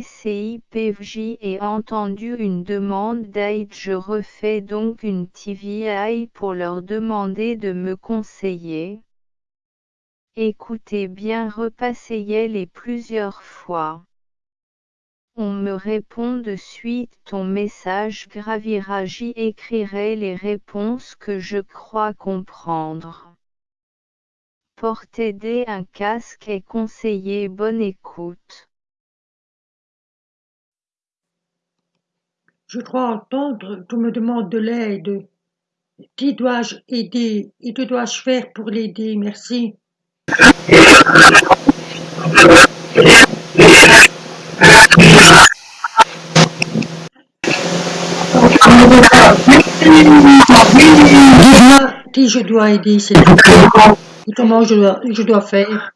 FJ et entendu une demande d'aide. Je refais donc une TVI pour leur demander de me conseiller. Écoutez bien repassez-les plusieurs fois. On me répond de suite ton message gravira j'y écrirai les réponses que je crois comprendre. Portez des un casque et conseiller bonne écoute. Je crois entendre qu'on me demande de l'aide. Qui dois-je aider? Et que dois-je faire pour l'aider? Merci. Dis-moi qui je dois aider. Et comment je dois, je dois faire?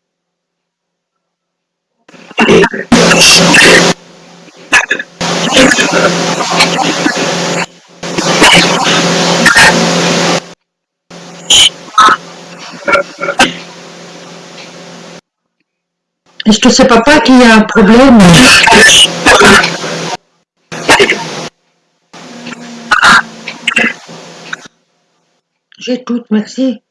Est-ce que c'est papa qui a un problème J'écoute, merci.